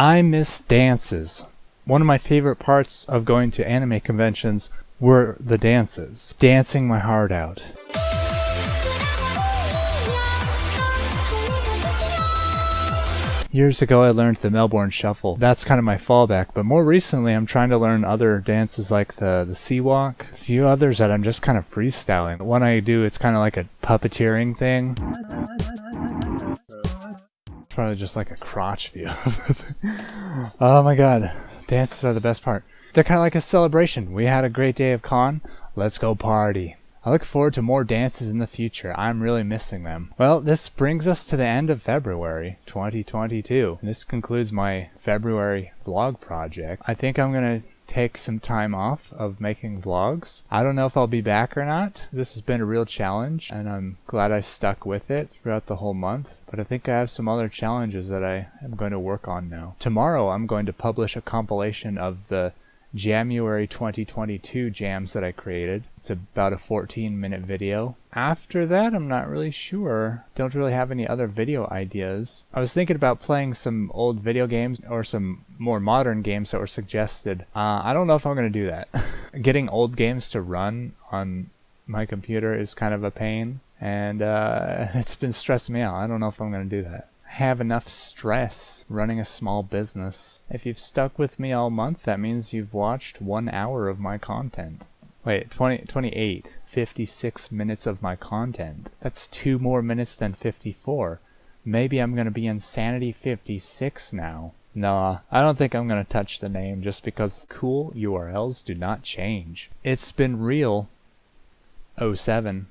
I miss dances. One of my favorite parts of going to anime conventions were the dances. Dancing my heart out. Years ago I learned the Melbourne Shuffle. That's kind of my fallback, but more recently I'm trying to learn other dances like the, the C-Walk, a few others that I'm just kind of freestyling. One I do, it's kind of like a puppeteering thing. Probably just like a crotch view. oh my god, dances are the best part. They're kind of like a celebration. We had a great day of con, let's go party. I look forward to more dances in the future. I'm really missing them. Well, this brings us to the end of February 2022. This concludes my February vlog project. I think I'm going to take some time off of making vlogs. I don't know if I'll be back or not. This has been a real challenge and I'm glad I stuck with it throughout the whole month. But I think I have some other challenges that I am going to work on now. Tomorrow I'm going to publish a compilation of the January 2022 jams that I created. It's about a 14 minute video. After that, I'm not really sure. Don't really have any other video ideas. I was thinking about playing some old video games or some more modern games that were suggested. Uh, I don't know if I'm going to do that. Getting old games to run on my computer is kind of a pain and uh, it's been stressing me out. I don't know if I'm going to do that have enough stress running a small business. If you've stuck with me all month, that means you've watched one hour of my content. Wait, 20, 28, 56 minutes of my content. That's two more minutes than 54. Maybe I'm gonna be Insanity 56 now. Nah, I don't think I'm gonna touch the name just because cool URLs do not change. It's been real. 07.